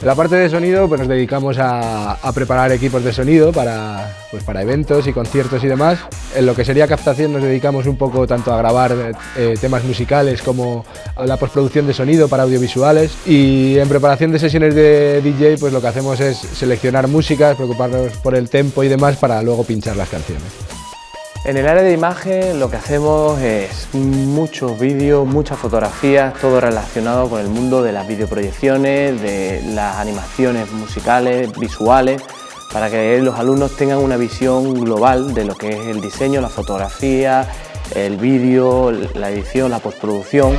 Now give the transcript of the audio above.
En la parte de sonido pues nos dedicamos a, preparar equipos de sonido para, pues, para eventos y conciertos y demás. En lo que sería captación nos dedicamos un poco tanto a grabar eh, temas musicales como a la postproducción de sonido para audiovisuales y en preparación de sesiones de DJ pues lo que hacemos es seleccionar músicas, preocuparnos por el tempo y demás para luego pinchar las canciones. En el área de imagen lo que hacemos es muchos vídeos, muchas fotografías, todo relacionado con el mundo de las videoproyecciones, de las animaciones musicales, visuales, para que los alumnos tengan una visión global de lo que es el diseño, la fotografía, el vídeo, la edición, la postproducción.